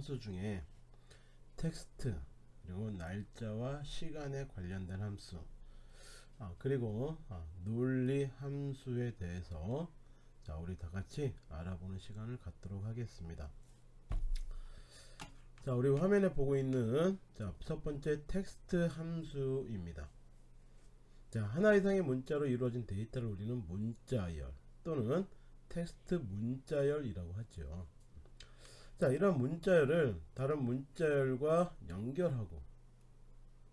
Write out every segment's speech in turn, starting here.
함수 중에 텍스트 그리고 날짜와 시간에 관련된 함수. 아, 그리고 아, 논리 함수에 대해서 자 우리 다같이 알아보는 시간을 갖도록 하겠습니다. 자 우리 화면에 보고 있는 자 첫번째 텍스트 함수입니다. 자 하나 이상의 문자로 이루어진 데이터를 우리는 문자열 또는 텍스트 문자열이라고 하죠 자 이런 문자열을 다른 문자열과 연결하고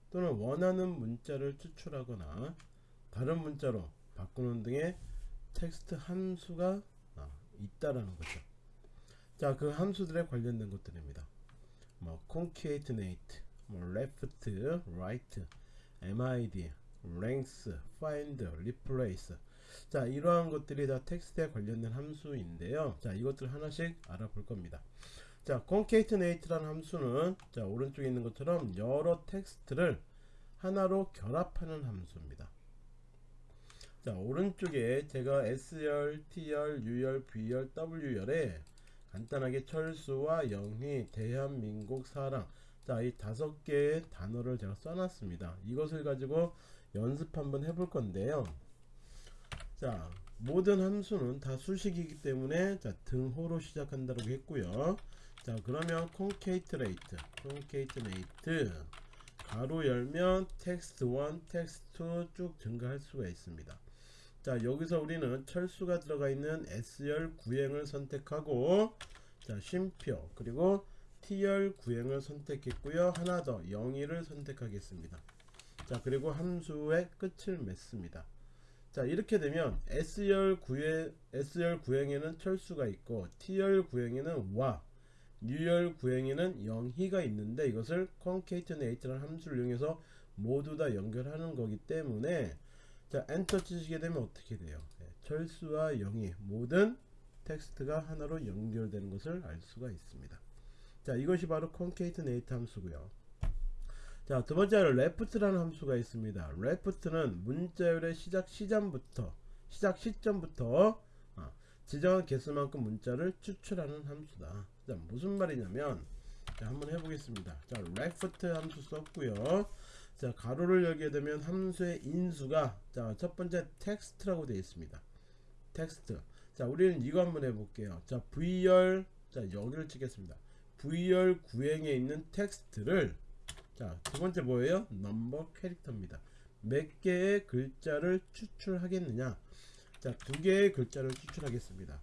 또는 원하는 문자를 추출하거나 다른 문자로 바꾸는 등의 텍스트 함수가 아, 있다라는 거죠. 자 그 함수들에 관련된 것들입니다. 뭐 concatenate, 뭐 left, right, mid, length, find, replace 자 이러한 것들이 다 텍스트에 관련된 함수인데요. 자 이것들 하나씩 알아볼 겁니다. 자 concatenate라는 함수는 자 오른쪽에 있는 것처럼 여러 텍스트를 하나로 결합하는 함수입니다. 자 오른쪽에 제가 S열, T열, U열, V열, W열에 간단하게 철수와 영희, 대한민국, 사랑 자 이 다섯 개의 단어를 제가 써놨습니다. 이것을 가지고 연습 한번 해볼 건데요 자 모든 함수는 다 수식이기 때문에 자 등호로 시작한다고 했고요. 자 그러면 concatenate concatenate 가로 열면 text1 text2 쭉 증가할 수가 있습니다. 자 여기서 우리는 철수가 들어가 있는 S열 구행을 선택하고 자 쉼표 그리고 T열 구행을 선택했고요. 하나 더 영의를 선택하겠습니다. 자 그리고 함수의 끝을 맺습니다 자 이렇게 되면 S열 구행 S열 구행에는 철수가 있고 T열 구행에는 와 U열 구행에는 영희가 있는데 이것을 concatenate라는 함수를 이용해서 모두 다 연결하는 거기 때문에 자 엔터 치시게 되면 어떻게 돼요? 네, 철수와 영희 모든 텍스트가 하나로 연결되는 것을 알 수가 있습니다. 자 이것이 바로 concatenate 함수고요 자 두번째로 left라는 함수가 있습니다. left는 문자열의 시작 시점부터 시작 시점부터 아, 지정한 개수만큼 문자를 추출하는 함수다. 자 무슨 말이냐면 자 한번 해보겠습니다. 자 left 함수 썼고요. 자 가로를 열게 되면 함수의 인수가 자 첫번째 텍스트라고 되어 있습니다. 텍스트. 자 우리는 이거 한번 해볼게요. 자 V열 자 여기를 찍겠습니다. V열 구행에 있는 텍스트를 자 두번째 뭐예요? number character입니다. 몇 개의 글자를 추출하겠느냐? 자 두 개의 글자를 추출하겠습니다.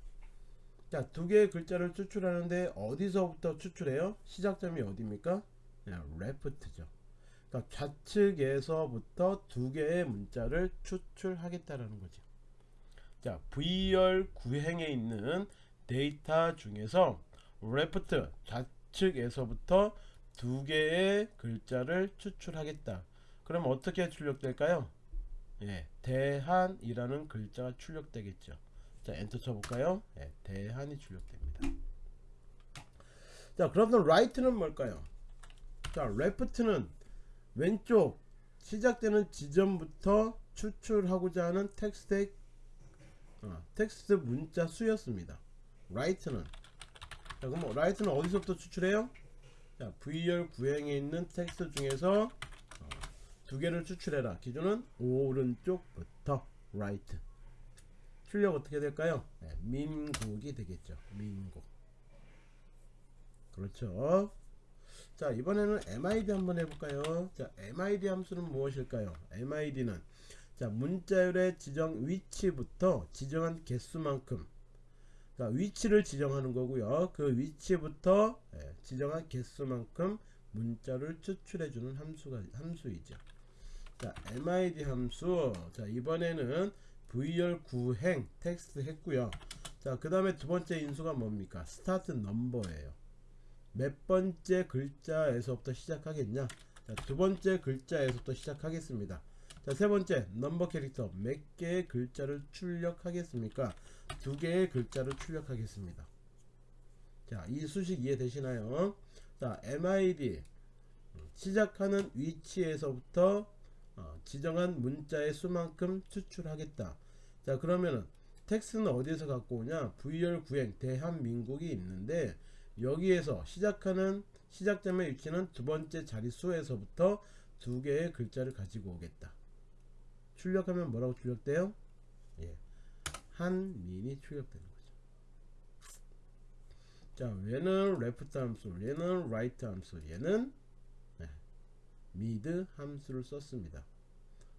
자 두 개의 글자를 추출하는데 어디서부터 추출해요? 시작점이 어디입니까? 네, left죠. 그러니까 좌측에서부터 두 개의 문자를 추출하겠다라는 거죠. 자 V열 구행에 있는 데이터 중에서 left 좌측에서부터 두 개의 글자를 추출하겠다. 그럼 어떻게 출력될까요? 예, 대한이라는 글자가 출력되겠죠. 자 엔터 쳐볼까요? 예, 대한이 출력됩니다. 자 그럼 right는 뭘까요? 자 left는 왼쪽 시작되는 지점부터 추출하고자 하는 텍스트의 어, 텍스트 문자 수였습니다. right는. 자 그럼 right는 어디서부터 추출해요 자 V열 구행에 있는 텍스트 중에서 어, 두 개를 추출해라. 기준은 오른쪽부터 right. 출력 어떻게 될까요? 네, 민국이 되겠죠. 민국 그렇죠. 자 이번에는 MID 한번 해볼까요? 자 MID 함수는 무엇일까요? MID는 자 문자열의 지정 위치부터 지정한 개수만큼 자 위치를 지정하는 거고요. 그 위치부터 예, 지정한 개수만큼 문자를 추출해 주는 함수가 함수이죠. 자 MID 함수. 자 이번에는 V열 구행 텍스트 했고요. 자그 다음에 두 번째 인수가 뭡니까? start number예요. 몇 번째 글자에서부터 시작하겠냐? 자, 두 번째 글자에서부터 시작하겠습니다 자, 세 번째 number character 몇 개의 글자를 출력하겠습니까? 두 개의 글자를 출력하겠습니다. 자, 이 수식 이해되시나요? 자, MID 시작하는 위치에서부터 어, 지정한 문자의 수만큼 추출하겠다. 자 그러면은 텍스트는 어디에서 갖고 오냐? V열 구행 대한민국이 있는데 여기에서 시작하는 시작점의 위치는 두 번째 자릿수에서부터 두 개의 글자를 가지고 오겠다 출력하면 뭐라고 출력돼요? 예. 한민이 출력되는 거죠 자 얘는 left 함수 얘는 right 함수 얘는 네. mid 함수를 썼습니다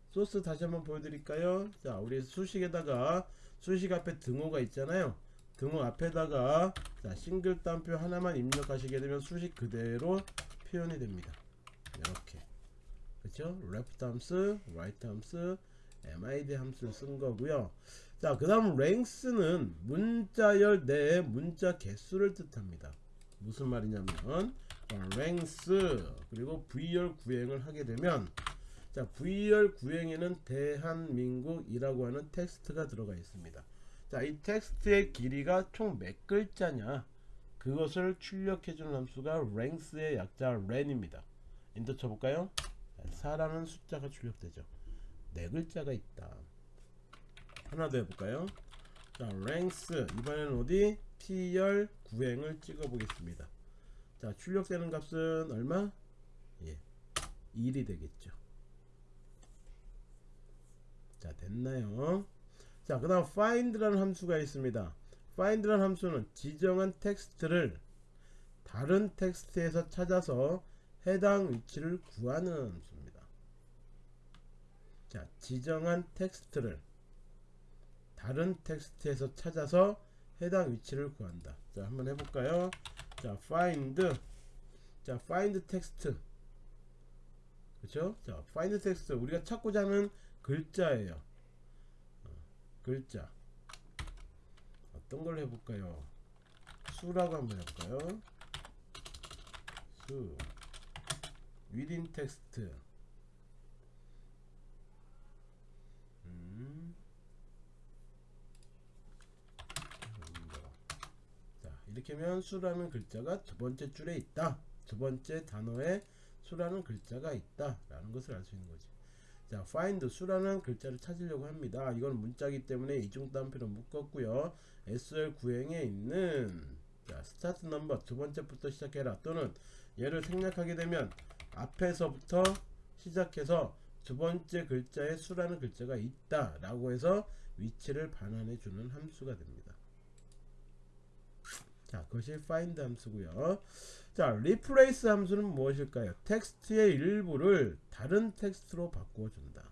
소스 다시 한번 보여드릴까요? 자, 우리 수식에다가 수식 앞에 등호가 있잖아요. 등호 앞에다가 자, 싱글 따옴표 하나만 입력하시게 되면 수식 그대로 표현이 됩니다. 이렇게 그렇죠? left 함수, right 함수, mid 함수를 쓴 거고요. 자, 그 다음 length는 문자열 내의 문자 개수를 뜻합니다. 무슨 말이냐면 어, length 그리고 v열 구행을 하게 되면 자 V열 구행에는 대한민국이라고 하는 텍스트가 들어가 있습니다. 자 이 텍스트의 길이가 총 몇 글자냐? 그것을 출력해주는 함수가 length의 약자 len입니다. 엔터 쳐볼까요? 4라는 숫자가 출력되죠 네 글자가 있다. 하나 더 해볼까요? 자 length 이번에는 어디? P열 구행을 찍어 보겠습니다. 자 출력되는 값은 얼마? 예 1이 되겠죠. 자 됐나요? 자그 다음 find라는 함수가 있습니다. find라는 함수는 지정한 텍스트를 다른 텍스트에서 찾아서 해당 위치를 구하는 함수입니다 자 지정한 텍스트를 다른 텍스트에서 찾아서 해당 위치를 구한다 자 한번 해볼까요 자 find 자 find text 그렇죠 자 find text 우리가 찾고자 하는 글자예요. 어, 글자. 어떤 걸 해볼까요? 수라고 한번 해볼까요? 수. within. 음. 자, 이렇게 하면 수라는 글자가 두 번째 줄에 있다. 두 번째 단어에 수라는 글자가 있다. 라는 것을 알 수 있는 거지. 자, find 수라는 글자를 찾으려고 합니다. 이건 문자기 때문에 이중 따옴표로 묶었고요. S열 구행에 있는 자, start number 두 번째부터 시작해라 또는 얘를 생략하게 되면 앞에서부터 시작해서 두 번째 글자에 수라는 글자가 있다 라고 해서 위치를 반환해 주는 함수가 됩니다. 자, 그것이 find 함수고요. 자, replace 함수는 무엇일까요? 텍스트의 일부를 다른 텍스트로 바꾸어 준다.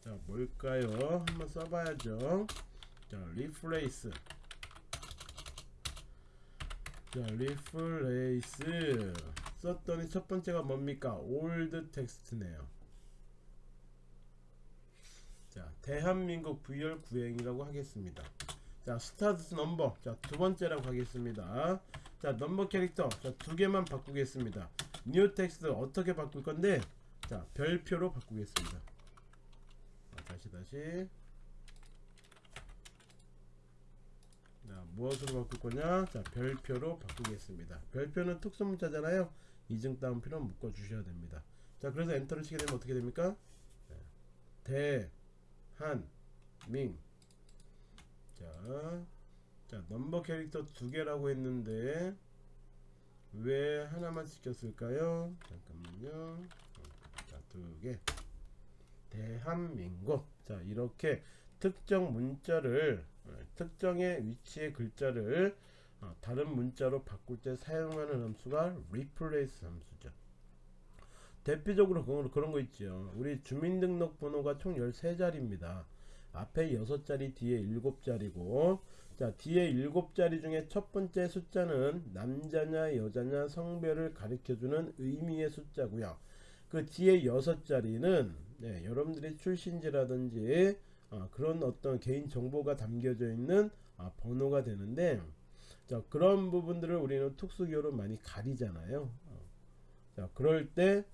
자, 뭘까요? 한번 써봐야죠. 자, replace. 자, replace. 썼더니 첫 번째가 뭡니까? old text네요. 자, 대한민국 V열 구행이라고 하겠습니다. 자 start number. 자 두 번째라고 하겠습니다. 자 number character. 자 두 개만 바꾸겠습니다. new text 어떻게 바꿀 건데? 자 별표로 바꾸겠습니다. 자, 다시 다시. 자 무엇으로 바꿀 거냐? 자 별표로 바꾸겠습니다. 별표는 특수문자잖아요. 이중 따옴표로 묶어 주셔야 됩니다. 자 그래서 엔터를 치게 되면 어떻게 됩니까? 대한민 자, 자 넘버 캐릭터 두 개라고 했는데 왜 하나만 시켰을까요? 잠깐만요. 자, 두 개. 대한민국. 자, 이렇게 특정 문자를 어, 특정의 위치의 글자를 어, 다른 문자로 바꿀 때 사용하는 함수가 replace 함수죠. 대표적으로 그런 거 있죠. 우리 주민등록번호가 총 13자리입니다. 앞에 6자리 뒤에 7자리고 자 뒤에 7자리 중에 첫 번째 숫자는 남자냐 여자냐 성별을 가리켜주는 의미의 숫자고요 그 뒤에 6자리는 네, 여러분들의 출신지라든지 아, 그런 어떤 개인 정보가 담겨져 있는 아, 번호가 되는데 자 그런 부분들을 우리는 특수기호로 많이 가리잖아요 어. 자 그럴 때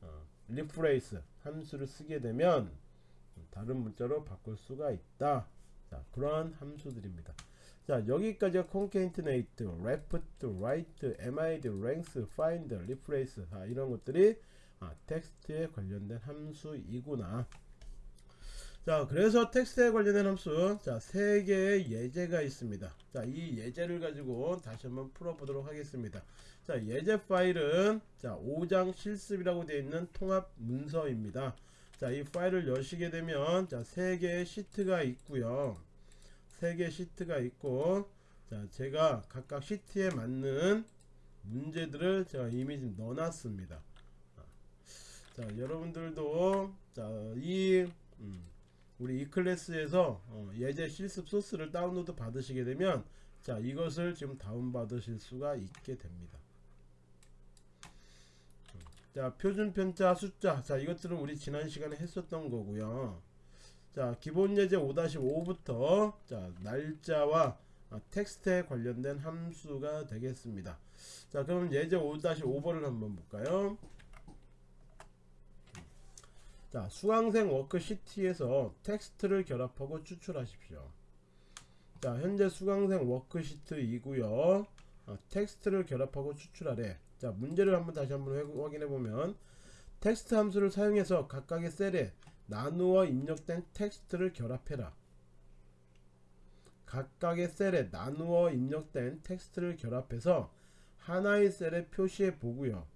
어, replace 함수를 쓰게 되면 다른 문자로 바꿀 수가 있다. 자, 그러한 함수들입니다. 자, 여기까지가 concatenate, left, right, mid, length, find, replace 아, 이런 것들이 아, 텍스트에 관련된 함수이구나. 자, 자 그래서 텍스트에 관련된 함수 자세 개의 예제가 있습니다 자 이 예제를 가지고 다시 한번 풀어보도록 하겠습니다 자 예제 파일은 자 5장 실습이라고 되어 있는 통합 문서입니다 자 이 파일을 여시게 되면 자세 개의 시트가 있고요. 세 개의 시트가 있고 자 제가 각각 시트에 맞는 문제들을 제가 이미 좀 넣어놨습니다. 자 여러분들도 자이 음, 우리 이 클래스에서 어, 예제 실습 소스를 다운로드 받으시게 되면 자 이것을 지금 다운 받으실 수가 있게 됩니다. 음, 자 표준 편자 숫자. 자 이것들은 우리 지난 시간에 했었던 거고요. 자 기본 예제 5-5부터 자 날짜와 아, 텍스트에 관련된 함수가 되겠습니다. 자 그럼 예제 5-5번을 한번 볼까요? 자 수강생 워크시트에서 텍스트를 결합하고 추출하십시오. 자 현재 수강생 워크시트이고요. 아, 텍스트를 결합하고 추출하래 자 문제를 한번 다시 한번 확인해 보면 텍스트 함수를 사용해서 각각의 셀에 나누어 입력된 텍스트를 결합해라 각각의 셀에 나누어 입력된 텍스트를 결합해서 하나의 셀에 표시해 보고요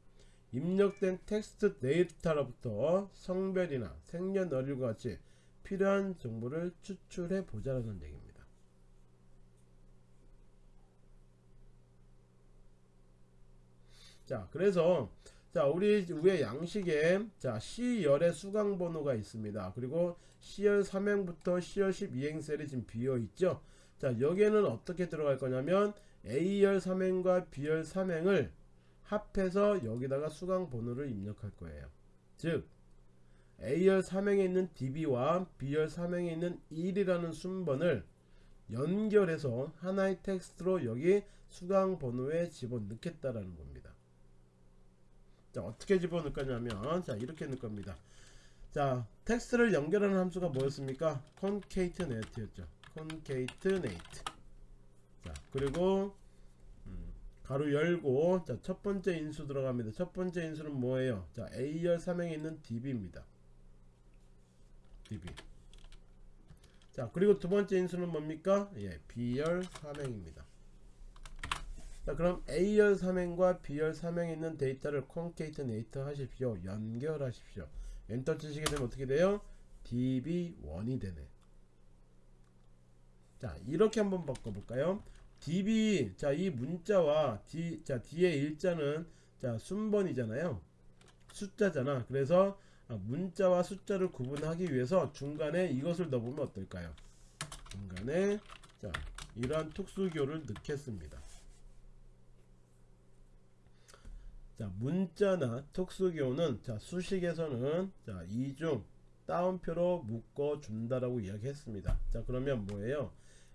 입력된 텍스트 데이터로부터 성별이나 생년월일과 같이 필요한 정보를 추출해 보자라는 얘기입니다. 자, 그래서 자, 우리 위에 양식에 자, C열의 수강 번호가 있습니다. 그리고 C열 3행부터 C열 12행 셀이 지금 비어 있죠. 자, 여기에는 어떻게 들어갈 거냐면 A열 3행과 B열 3행을 합해서 여기다가 수강 번호를 입력할 거예요. 즉 A열 3행에 있는 DB와 B열 3행에 있는 1이라는 순번을 연결해서 하나의 텍스트로 여기 수강 번호에 집어넣겠다라는 겁니다. 자 어떻게 집어넣을 거냐면 자 이렇게 넣을 겁니다. 자 텍스트를 연결하는 함수가 뭐였습니까? concatenate였죠. concatenate. 자 그리고 가로 열고 자 첫 번째 인수 들어갑니다 첫 번째 인수는 뭐예요 자 A열 3행에 있는 DB입니다 DB 자 그리고 두 번째 인수는 뭡니까 예 B열 3행입니다 자 그럼 A열 3행과 B열 3행에 있는 데이터를 concatenate 하십시오. 연결하십시오. 엔터 치시게 되면 어떻게 돼요? DB1이 되네. 자 이렇게 한번 바꿔볼까요? DB 자 이 문자와 D 자 D의 일자는 자 순번이잖아요. 숫자잖아. 그래서 아, 문자와 숫자를 구분하기 위해서 중간에 이것을 넣어보면 어떨까요? 중간에 자 이러한 특수교를 넣겠습니다 자 문자나 특수교는 자 수식에서는 자 이중 따옴표로 묶어 준다라고 이야기했습니다. 자 그러면 뭐예요?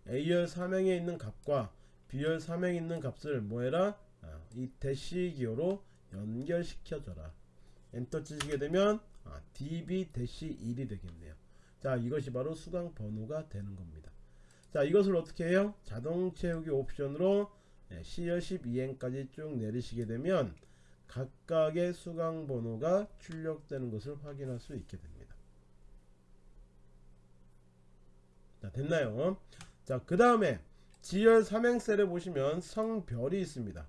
A열 3행에 있는 값과 B열 3행에 있는 값을 뭐해라? 아, 이 대시 기호로 연결시켜 줘라. 엔터 치시게 되면 아, db 대시 1이 되겠네요. 자 이것이 바로 수강 번호가 되는 겁니다. 자 이것을 어떻게 해요? 자동 채우기 옵션으로 C열 12행까지 쭉 내리시게 되면 각각의 수강 번호가 출력되는 것을 확인할 수 있게 됩니다. 자 됐나요? 자 그 다음에 지열 삼행셀에 보시면 성별이 있습니다.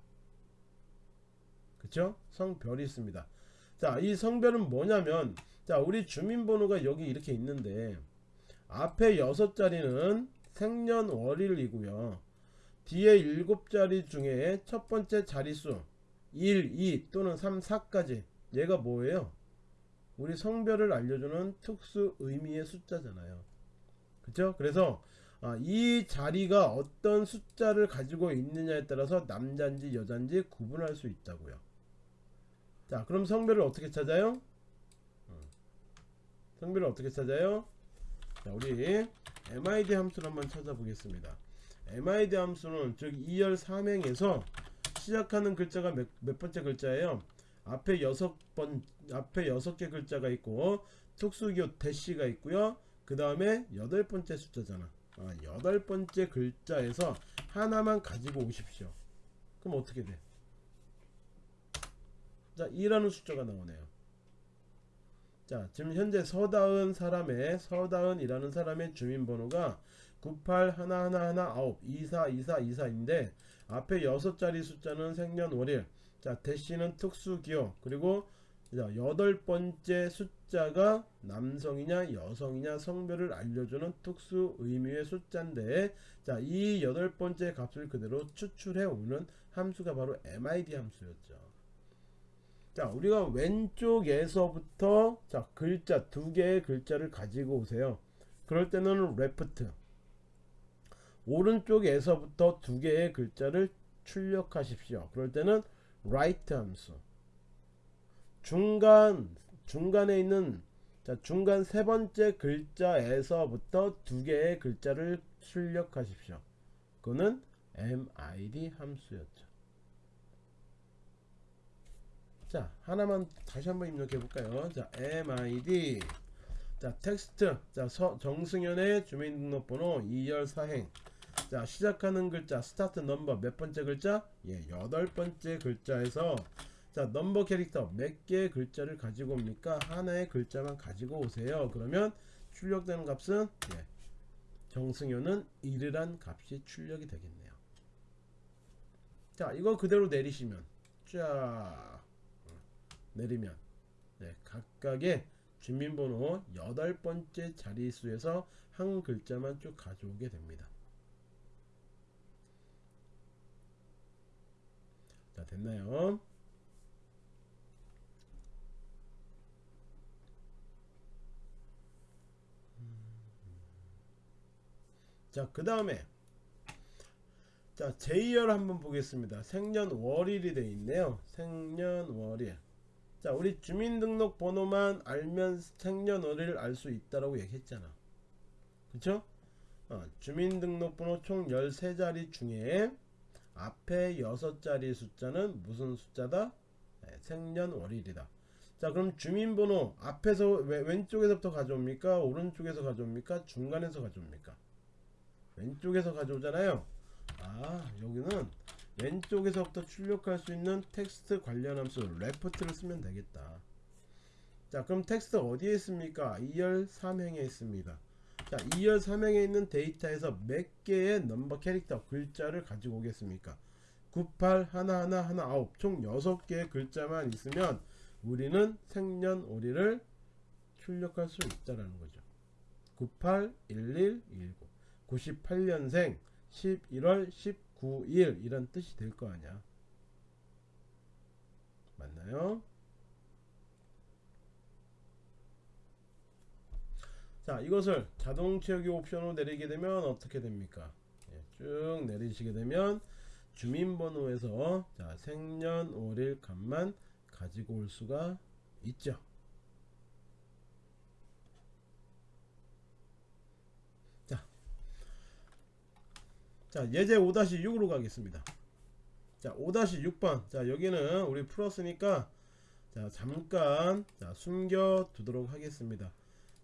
그쵸? 성별이 있습니다. 자 이 성별은 뭐냐면 자 우리 주민번호가 여기 이렇게 있는데 앞에 6자리는 생년월일이고요. 뒤에 7자리 중에 첫 번째 자릿수 1, 2 또는 3, 4까지 얘가 뭐예요 우리 성별을 알려주는 특수 의미의 숫자잖아요 그쵸 그래서 아, 이 자리가 어떤 숫자를 가지고 있느냐에 따라서 남자인지 여자인지 구분할 수 있다고요. 자, 그럼 성별을 어떻게 찾아요? 어. 성별을 어떻게 찾아요? 자, 우리 MID 함수를 한번 찾아보겠습니다. MID 함수는 즉 2열 3행에서 시작하는 글자가 몇, 몇 번째 글자예요? 앞에 여섯 번 앞에 여섯 개 글자가 있고 특수기호 대시가 있고요. 그 다음에 여덟 번째 숫자잖아. 아, 여덟 번째 글자에서 하나만 가지고 오십시오. 그럼 어떻게 돼? 자, 2라는 숫자가 나오네요. 자 지금 현재 서다은 사람의 서다은이라는 사람의 주민번호가 98 하나 하나 하나 아홉 24 24 24인데 앞에 여섯 자리 숫자는 생년월일 자 대시는 특수기호 그리고 자, 여덟 번째 숫자가 남성이냐 여성이냐 성별을 알려주는 특수 의미의 숫자인데 자이 여덟 번째 값을 그대로 추출해 오는 함수가 바로 MID 함수였죠. 자 우리가 왼쪽에서부터 자 글자 두 개의 글자를 가지고 오세요. 그럴 때는 레프트 오른쪽에서부터 두 개의 글자를 출력하십시오. 그럴 때는 right 함수 중간 중간에 있는 자 중간 세 번째 글자에서부터 두 개의 글자를 출력하십시오. 그거는 MID 함수였죠. 자 하나만 다시 한번 입력해 볼까요? 자 MID 자 텍스트 자 서, 정승현의 주민등록번호 E열 사행 자 시작하는 글자 start number 몇 번째 글자? 예 여덟 번째 글자에서. 자 number character 몇 개의 글자를 가지고 옵니까? 하나의 글자만 가지고 오세요. 그러면 출력되는 값은? 예, 정승효는 1이란 값이 출력이 되겠네요. 자 이거 그대로 내리시면 쫙 내리면 네, 각각의 주민번호 여덟 번째 자리수에서 한 글자만 쭉 가져오게 됩니다 자 됐나요 자, 그 다음에 자, 제이열 한번 보겠습니다. 생년월일이 되어 있네요. 생년월일. 자, 우리 주민등록 번호만 알면 생년월일을 알수 있다라고 얘기했잖아. 그쵸? 어, 주민등록번호 총 13자리 중에 앞에 6자리 숫자는 무슨 숫자다? 네, 생년월일이다. 자 그럼 주민번호 앞에서 왼쪽에서부터 가져옵니까? 오른쪽에서 가져옵니까? 중간에서 가져옵니까? 왼쪽에서 가져오잖아요 아 여기는 왼쪽에서부터 출력할 수 있는 텍스트 관련 함수 left를 쓰면 되겠다 자 그럼 텍스트 어디에 있습니까 E열 3행에 있습니다 자 E열 3행에 있는 데이터에서 몇 개의 number character 글자를 가지고 오겠습니까? 98 하나 하나 하나 아홉 총 6개의 글자만 있으면 우리는 생년월일을 출력할 수 있다라는 거죠. 98 11 19 98년생 11월 19일 이런 뜻이 될 거 아니야. 맞나요? 자 이것을 자동 채우기 옵션으로 내리게 되면 어떻게 됩니까? 예, 쭉 내리시게 되면 주민번호에서 자 생년월일 값만 가지고 올 수가 있죠. 자 예제 5-6으로 가겠습니다. 자 5-6번. 자 여기는 우리 풀었으니까 자 잠깐 자 숨겨 두도록 하겠습니다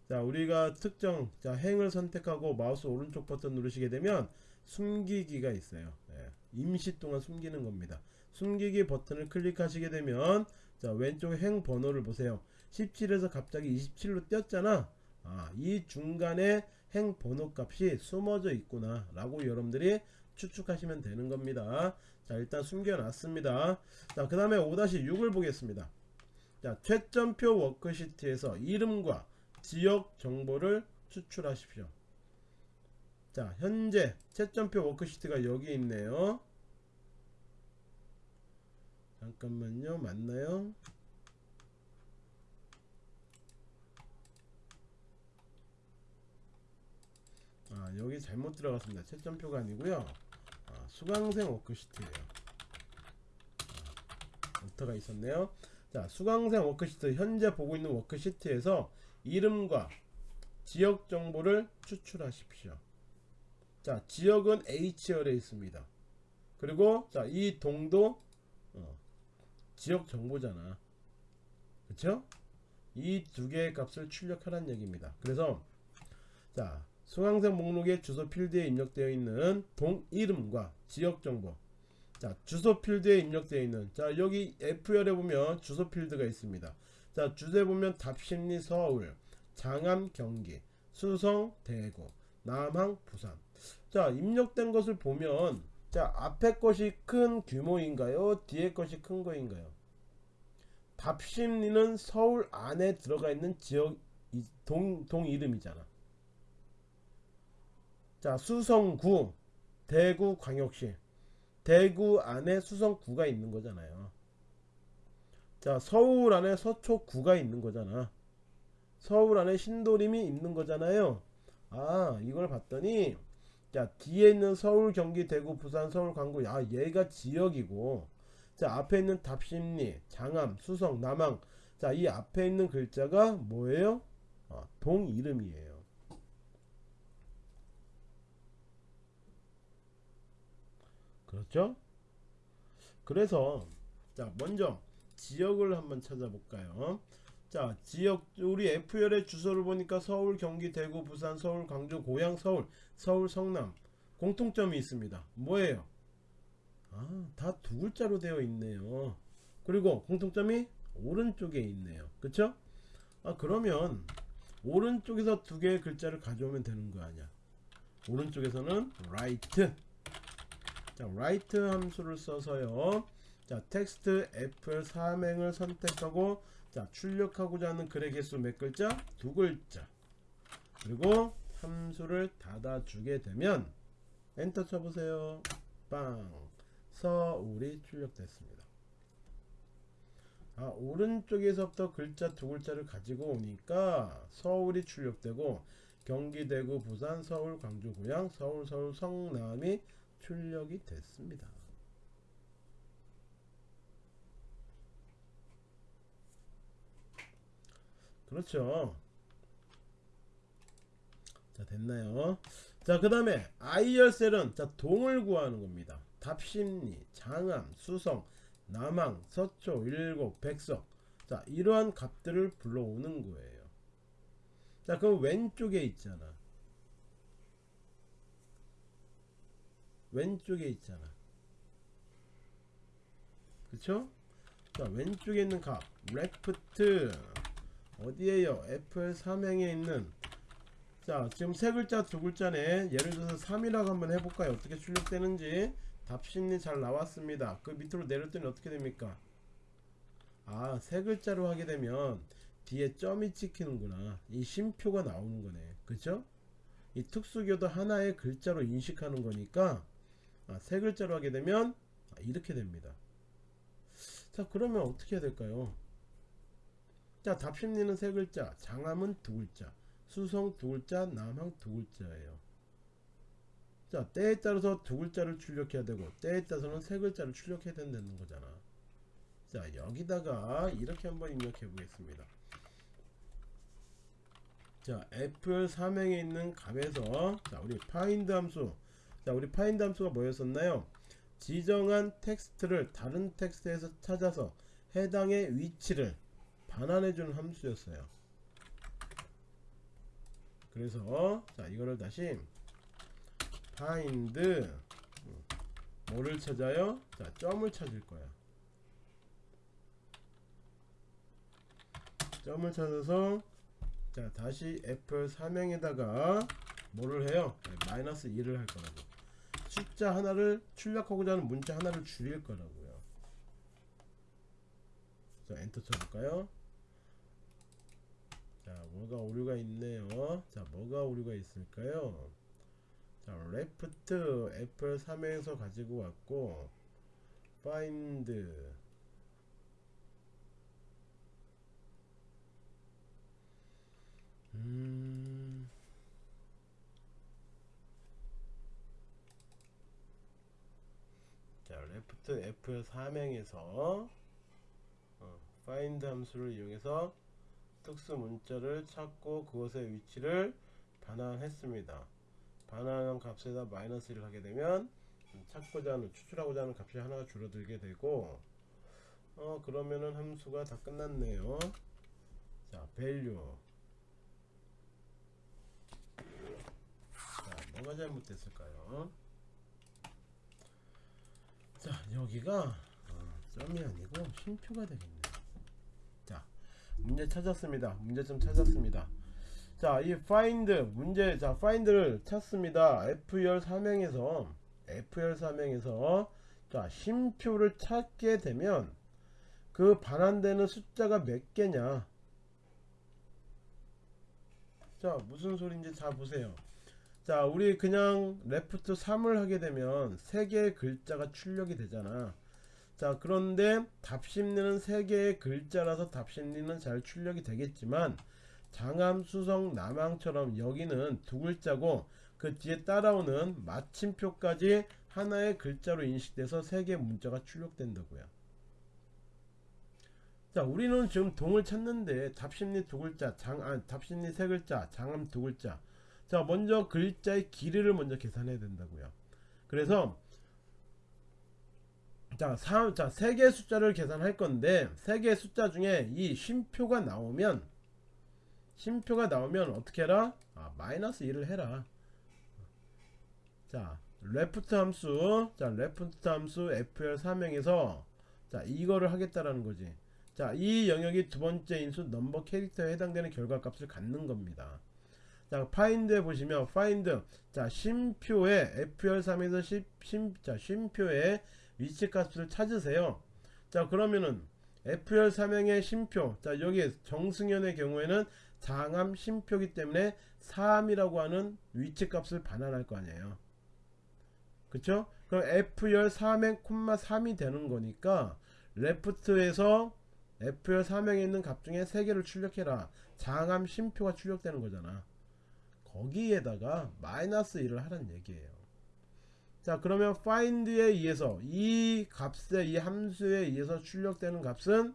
자 우리가 특정 자 행을 선택하고 마우스 오른쪽 버튼 누르시게 되면 숨기기가 있어요. 예, 임시 동안 숨기는 겁니다. 숨기기 버튼을 클릭하시게 되면 자 왼쪽에 행 번호를 보세요. 17에서 갑자기 27로 띄었잖아. 아, 이 중간에 행 번호 값이 숨어져 있구나 라고 여러분들이 추측하시면 되는 겁니다. 자 일단 숨겨 놨습니다. 자 그 다음에 5-6을 보겠습니다. 자 채점표 워크시트에서 이름과 지역 정보를 추출하십시오. 자 현재 채점표 워크시트가 여기 있네요. 잠깐만요. 맞나요? 아 여기 잘못 들어갔습니다. 채점표가 아니고요. 아, 수강생 워크시트예요. 아, 오타가 있었네요. 자 수강생 워크시트 현재 보고 있는 워크시트에서 이름과 지역 정보를 추출하십시오. 자 지역은 H열에 있습니다. 그리고 자 이 동도 어, 지역 정보잖아. 그쵸? 이 두 개의 값을 출력하라는 얘기입니다. 그래서 자 수강생 목록에 주소 필드에 입력되어 있는 동 이름과 지역 정보. 자 주소 필드에 입력되어 있는 자 여기 F열에 보면 주소 필드가 있습니다 자 주제 보면 답심리 서울 장암 경기 수성 대구 남항 부산. 자 입력된 것을 보면 자 앞에 것이 큰 규모인가요? 뒤에 것이 큰 거인가요? 답심리는 서울 안에 들어가 있는 지역 이- 동, 동 이름이잖아. 자 수성구 대구 광역시. 대구 안에 수성구가 있는 거잖아요 자 서울 안에 서초구가 있는 거잖아. 서울 안에 신도림이 있는 거잖아요. 아 이걸 봤더니 자 뒤에 있는 서울 경기 대구 부산 서울 광구 야 얘가 지역이고 자 앞에 있는 답심리 장암 수성 남항 자 이 앞에 있는 글자가 뭐예요? 어, 동 이름이에요. 그렇죠? 그래서 자 먼저 지역을 한번 찾아볼까요? 자 지역 우리 F열의 주소를 보니까 서울 경기 대구 부산 서울 광주 고향 서울 서울 성남 공통점이 있습니다. 뭐예요? 아다 두 글자로 되어 있네요. 그리고 공통점이 오른쪽에 있네요. 그쵸? 아 그러면 오른쪽에서 두 개의 글자를 가져오면 되는 거 아니야? 오른쪽에서는 right. 자 right 함수를 써서요 자 텍스트 F 삼행을 선택하고 자 출력하고자 하는 글의 개수 몇 글자? 두 글자. 그리고 함수를 닫아주게 되면 엔터 쳐보세요. 빵. 서울이 출력됐습니다. 아 오른쪽에서부터 글자 두 글자를 가지고 오니까 서울이 출력되고 경기 대구 부산 서울 광주 고양 서울 서울 성남이 출력이 됐습니다 그렇죠. 자 됐나요? 자그 다음에 아이열셀은 자 동을 구하는 겁니다. 답심리 장암 수성 남항 서초 일곱 백석. 자 이러한 값들을 불러오는 거예요. 자 그럼 왼쪽에 있잖아. 왼쪽에 있잖아. 그쵸? 자 왼쪽에 있는 값 레프트 어디에요? F 삼행에 있는 자 지금 세 글자 두 글자네. 예를 들어서 3이라고 한번 해볼까요? 어떻게 출력되는지. 답심리 잘 나왔습니다. 그 밑으로 내렸더니 어떻게 됩니까? 아 세 글자로 하게 되면 뒤에 점이 찍히는구나. 이 쉼표가 나오는 거네. 그쵸? 이 특수교도 하나의 글자로 인식하는 거니까 아, 세 글자로 하게 되면 아, 이렇게 됩니다. 자 그러면 어떻게 해야 될까요 자 답심리는 세 글자. 장암은 두 글자. 수성 두 글자 남항 두 글자예요. 자 때에 따라서 두 글자를 출력해야 되고 때에 따라서는 세 글자를 출력해야 된다는 거잖아. 자 여기다가 이렇게 한번 입력해 보겠습니다. 자 F 삼행에 있는 값에서 자 우리 find 함수. 자 우리 find 함수가 뭐였었나요? 지정한 텍스트를 다른 텍스트에서 찾아서 해당의 위치를 반환해 주는 함수였어요 그래서 자 이거를 다시 find 음, 뭐를 찾아요? 자 점을 찾을 거야 점을 찾아서 자 다시 F 삼행에다가 뭐를 해요? 네, 마이너스 1을 할 거라고 숫자 하나를 출력하고자 하는 문자 하나를 줄일 거라고요 자 엔터 쳐볼까요? 자 뭐가 오류가 있네요. 자 뭐가 오류가 있을까요? 자 left F 3에서 가지고 왔고 find 음 자, left F 3행에서 어, find 함수를 이용해서 특수 문자를 찾고 그것의 위치를 반환했습니다. 반환한 값에다 마이너스 1을 하게 되면 찾고자 하는 추출하고자 하는 값이 하나가 줄어들게 되고 어 그러면은 함수가 다 끝났네요. 자 value 자 뭐가 잘못됐을까요? 자 여기가 어, 점이 아니고 쉼표가 되겠네요. 자 문제 찾았습니다. 문제점 찾았습니다. 자 이 find 문제 자 find를 찾습니다. F열 사명에서 F열 사명에서 자 쉼표를 찾게 되면 그 반환되는 숫자가 몇 개냐? 자 무슨 소리인지 잘 보세요. 자 우리 그냥 레프트 3을 하게 되면 3개의 글자가 출력이 되잖아 자 그런데 답심리는 3개의 글자라서 답심리는 잘 출력이 되겠지만 장암 수성 남항처럼 여기는 두 글자고 그 뒤에 따라오는 마침표까지 하나의 글자로 인식돼서 3개의 문자가 출력된다고요. 자 우리는 지금 동을 찾는데 답심리 두 글자 장 아, 답심리 세 글자 장암 두 글자. 자 먼저 글자의 길이를 먼저 계산해야 된다고요. 그래서 자, 3, 자, 세 개의 숫자를 계산할 건데, 세 개의 숫자 중에 이 쉼표가 나오면, 쉼표가 나오면 어떻게 해라? 아, 마이너스 1을 해라. 자, left 함수, 자, left 함수 F열 사행에서, 자, 이거를 하겠다라는 거지. 자, 이 영역이 두 번째 인수 number character에 해당되는 결과값을 갖는 겁니다. 자, find 보시면 find 자, 쉼표에 FR3에서 심, 심, 자, 쉼표에 위치 값을 찾으세요. 자, 그러면은 FR 사명의 쉼표. 자, 여기 정승현의 경우에는 장암 쉼표기 때문에 3이라고 하는 위치 값을 반환할 거 아니에요. 그쵸? 그럼 F열 3행 콤마 3이 되는 거니까 레프트에서 F열 3행에 있는 값 중에 3개를 출력해라. 장암 쉼표가 출력되는 거잖아. 거기에다가 마이너스 1을 하란 얘기예요. 자 그러면 find에 의해서 이 값에 이 함수에 의해서 출력되는 값은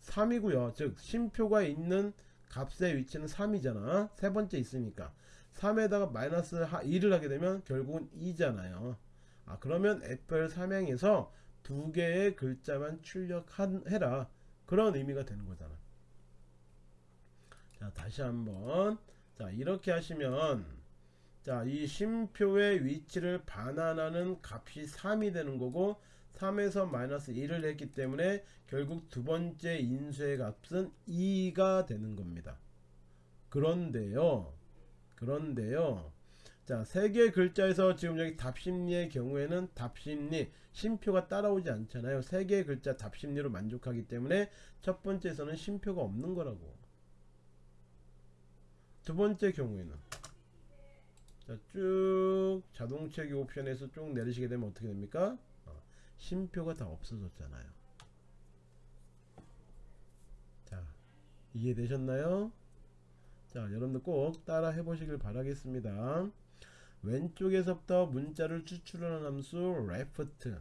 3이고요. 즉 쉼표가 있는 값의 위치는 3이잖아. 세 번째 있으니까 3에다가 마이너스 1을 하게 되면 결국은 2잖아요. 아 그러면 FL 삼행에서 두 개의 글자만 출력해라. 그런 의미가 되는 거잖아. 자 다시 한번 자 이렇게 하시면 자이 쉼표의 위치를 반환하는 값이 3이 되는 거고 3에서 마이너스 1을 했기 때문에 결국 두 번째 인수의 값은 2가 되는 겁니다. 그런데요 그런데요. 자 세 개 글자에서 지금 여기 답심리의 경우에는 답심리 쉼표가 따라오지 않잖아요. 세 개의 글자 답심리로 만족하기 때문에 첫 번째에서는 쉼표가 없는 거라고. 두 번째 경우에는 자, 쭉 자동체계 옵션에서 쭉 내리시게 되면 어떻게 됩니까? 어, 쉼표가 다 없어졌잖아요. 자, 이해되셨나요? 자, 여러분들 꼭 따라 해보시길 바라겠습니다. 왼쪽에서부터 문자를 추출하는 함수 left.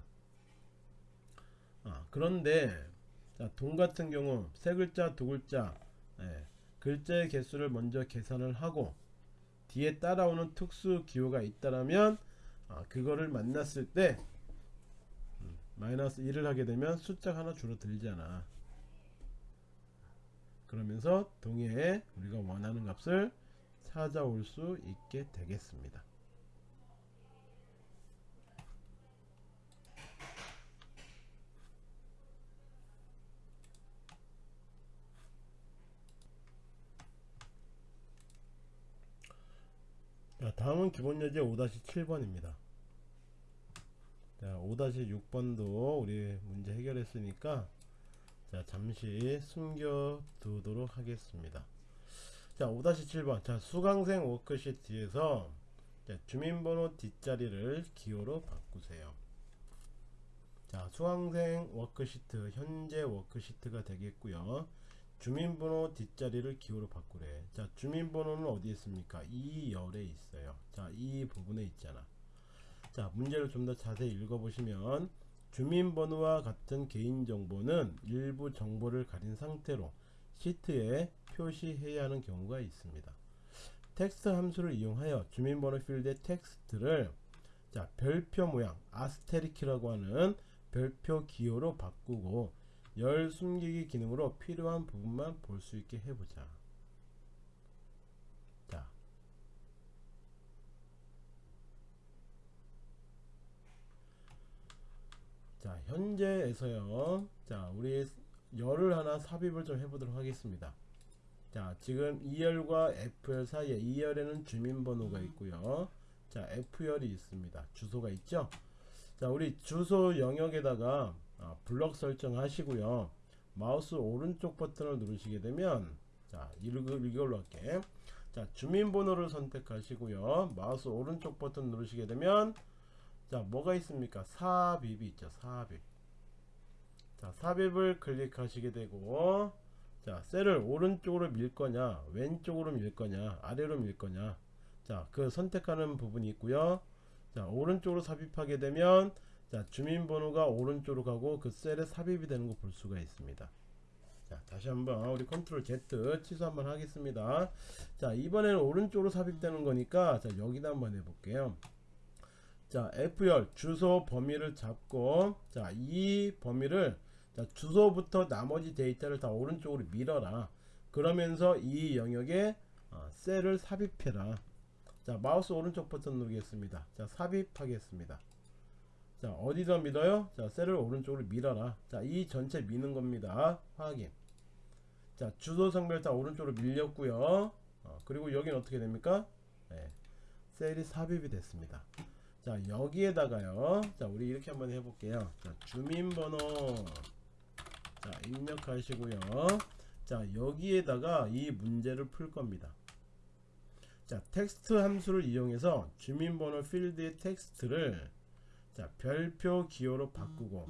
아, 그런데 자, 동 같은 경우 세 글자, 두 글자, 예, 글자의 개수를 먼저 계산을 하고 뒤에 따라오는 특수 기호가 있다라면 아, 그거를 만났을 때 음, 마이너스 1을 하게 되면 숫자가 하나 줄어들잖아. 그러면서 동해에 우리가 원하는 값을 찾아올 수 있게 되겠습니다 자, 다음은 기본 예제 5-7번입니다. 자, 5-6번도 우리 문제 해결했으니까 자, 잠시 숨겨 두도록 하겠습니다. 자, 5-7번. 자, 수강생 워크시트에서 자, 주민번호 뒷자리를 기호로 바꾸세요. 자, 수강생 워크시트, 현재 워크시트가 되겠고요. 주민번호 뒷자리를 기호로 바꾸래. 자 주민번호는 어디에 있습니까? E열에 있어요. 자 이 부분에 있잖아. 자 문제를 좀 더 자세히 읽어보시면 주민번호와 같은 개인정보는 일부 정보를 가린 상태로 시트에 표시해야 하는 경우가 있습니다. 텍스트 함수를 이용하여 주민번호 필드의 텍스트를 자 별표 모양 asterisk라고 하는 별표 기호로 바꾸고 열 숨기기 기능으로 필요한 부분만 볼 수 있게 해보자 자. 자 현재에서요 자 우리 열을 하나 삽입을 좀 해보도록 하겠습니다. 자 지금 2열과 F열 사이에 2열에는 주민번호가 있고요. 자 F열이 있습니다. 주소가 있죠. 자 우리 주소 영역에다가 아, 블럭 설정하시고요. 마우스 오른쪽 버튼을 누르시게 되면 자 이걸- 이걸로 할게. 자 주민번호를 선택하시고요. 마우스 오른쪽 버튼 누르시게 되면 자 뭐가 있습니까? 삽입이 있죠. 삽입. 자 삽입을 클릭하시게 되고 자 셀을 오른쪽으로 밀 거냐 왼쪽으로 밀 거냐 아래로 밀 거냐 자 그 선택하는 부분이 있고요 자 오른쪽으로 삽입하게 되면 자 주민번호가 오른쪽으로 가고 그 셀에 삽입이 되는 거 볼 수가 있습니다 자 다시 한번 우리 control Z 취소 한번 하겠습니다 자 이번에는 오른쪽으로 삽입되는 거니까 자 여기다 한번 해볼게요 자 F열 주소 범위를 잡고 자 이 범위를 자, 주소부터 나머지 데이터를 다 오른쪽으로 밀어라. 그러면서 이 영역에 어, 셀을 삽입해라. 자, 마우스 오른쪽 버튼 누르겠습니다. 자, 삽입하겠습니다. 자, 어디다 밀어요? 자, 셀을 오른쪽으로 밀어라. 자, 이 전체 미는 겁니다. 확인. 자, 주소 성별 다 오른쪽으로 밀렸고요. 어, 그리고 여기는 어떻게 됩니까? 네, 셀이 삽입이 됐습니다. 자, 여기에다가요. 자, 우리 이렇게 한번 해볼게요. 자, 주민번호. 자 입력하시고요 자 여기에다가 이 문제를 풀 겁니다 자 텍스트 함수를 이용해서 주민번호 필드의 텍스트를 자 별표 기호로 바꾸고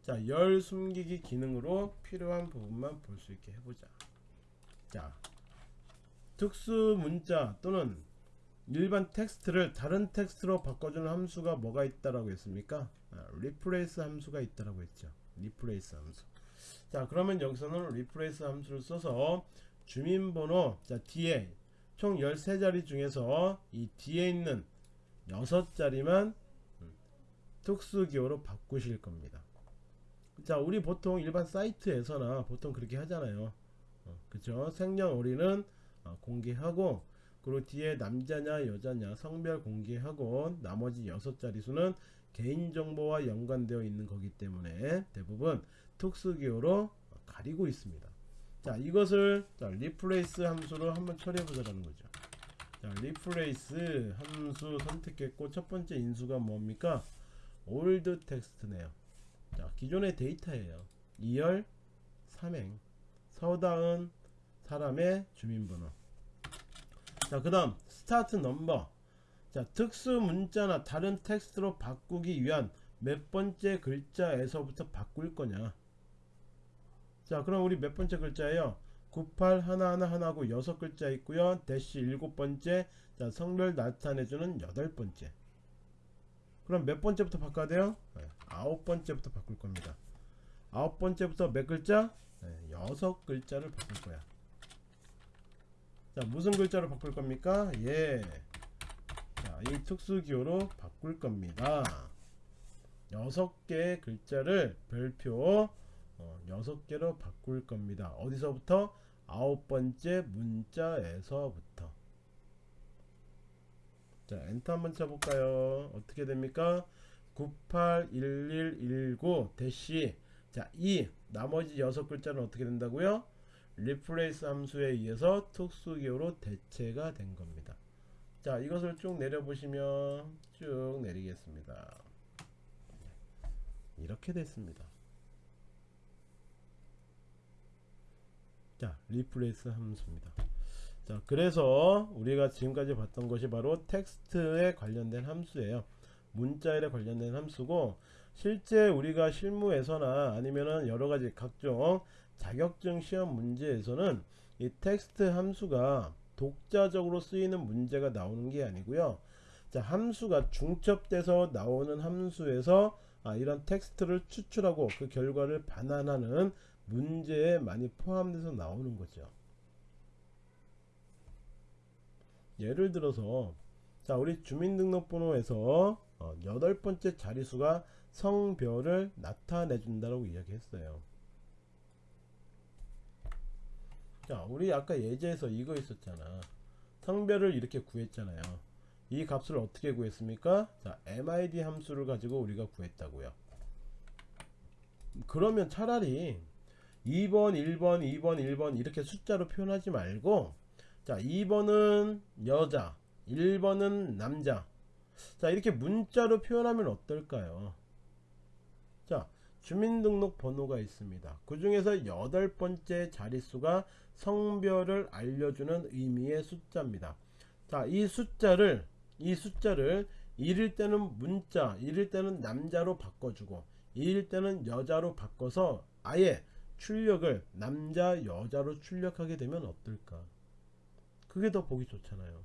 자 열 숨기기 기능으로 필요한 부분만 볼 수 있게 해보자. 자 특수 문자 또는 일반 텍스트를 다른 텍스트로 바꿔주는 함수가 뭐가 있다라고 했습니까? 아, replace 함수가 있다라고 했죠. replace 함수. 자 그러면 여기서는 replace 함수를 써서 주민번호 자 뒤에 총 13자리 중에서 이 뒤에 있는 6자리만 음, 특수기호로 바꾸실 겁니다 자 우리 보통 일반 사이트에서나 보통 그렇게 하잖아요 어, 그쵸 생년월일은 어, 공개하고 그리고 뒤에 남자냐 여자냐 성별 공개하고 나머지 6자리 수는 개인정보와 연관되어 있는 거기 때문에 대부분 특수기호로 가리고 있습니다. 자 이것을 자, replace 함수로 한번 처리해 보자는 거죠. 자 replace 함수 선택했고 첫 번째 인수가 뭡니까? old text네요. 자 기존의 데이터예요. E열 삼행 서다은 사람의 주민번호. 자 그 다음 start number. 자 특수 문자나 다른 텍스트로 바꾸기 위한 몇 번째 글자에서부터 바꿀 거냐 자 그럼 우리 몇 번째 글자예요 98 하나하나 하나고 여섯 글자 있고요 대시 일곱 번째 자 성별 나타내주는 여덟 번째 그럼 몇 번째부터 바꿔야 돼요? 네, 아홉 번째부터 바꿀 겁니다. 아홉 번째부터 몇 글자? 네, 여섯 글자를 바꿀 거야. 자 무슨 글자로 바꿀 겁니까? 예. 자, 이 특수기호로 바꿀 겁니다. 여섯 개의 글자를 별표 어, 6개로 바꿀 겁니다. 어디서부터? 아홉 번째 문자에서부터. 자, 엔터 한번 쳐볼까요? 어떻게 됩니까? 981119 대시 자, 이 나머지 여섯 글자는 어떻게 된다고요? replace 함수에 의해서 특수기호로 대체가 된 겁니다. 자, 이것을 쭉 내려보시면 쭉 내리겠습니다. 이렇게 됐습니다. 자, replace 함수입니다. 자, 그래서 우리가 지금까지 봤던 것이 바로 텍스트에 관련된 함수예요. 문자에 관련된 함수고 실제 우리가 실무에서나 아니면은 여러 가지 각종 자격증 시험 문제에서는 이 텍스트 함수가 독자적으로 쓰이는 문제가 나오는 게 아니고요. 자, 함수가 중첩돼서 나오는 함수에서 아, 이런 텍스트를 추출하고 그 결과를 반환하는 문제에 많이 포함돼서 나오는 거죠. 예를 들어서 자 우리 주민등록번호에서 어, 여덟 번째 자리수가 성별을 나타내 준다고 이야기했어요. 자 우리 아까 예제에서 이거 있었잖아. 성별을 이렇게 구했잖아요. 이 값을 어떻게 구했습니까? 자 MID 함수를 가지고 우리가 구했다고요. 그러면 차라리 2번 1번 2번 1번 이렇게 숫자로 표현하지 말고 자 2번은 여자 1번은 남자. 자 이렇게 문자로 표현하면 어떨까요? 자 주민등록번호가 있습니다. 그 중에서 여덟 번째 자릿수가 성별을 알려주는 의미의 숫자입니다. 자이 숫자를 이 숫자를 1일 때는 문자 1일 때는 남자로 바꿔주고 2일 때는 여자로 바꿔서 아예 출력을 남자 여자로 출력하게 되면 어떨까 그게 더 보기 좋잖아요.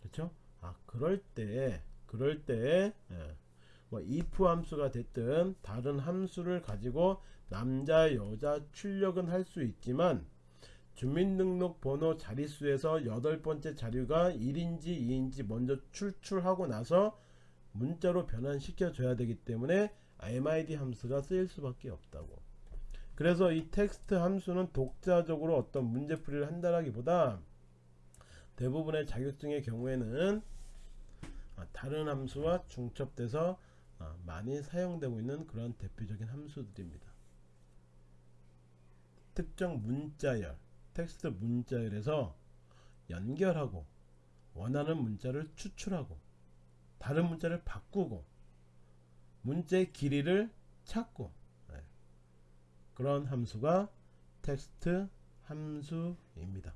그렇죠 아 그럴 때 그럴 때 예. 뭐 if 함수가 됐든 다른 함수를 가지고 남자 여자 출력은 할 수 있지만 주민등록번호 자릿수에서 여덟 번째 자료가 1인지 2인지 먼저 출출하고 나서 문자로 변환시켜 줘야 되기 때문에 MID 함수가 쓰일 수밖에 없다고 그래서 이 텍스트 함수는 독자적으로 어떤 문제풀이를 한다라기보다 대부분의 자격증의 경우에는 아, 다른 함수와 중첩돼서 아, 많이 사용되고 있는 그런 대표적인 함수들입니다. 특정 문자열, 텍스트 문자열에서 연결하고 원하는 문자를 추출하고 다른 문자를 바꾸고 문자의 길이를 찾고 네. 그런 함수가 텍스트 함수입니다.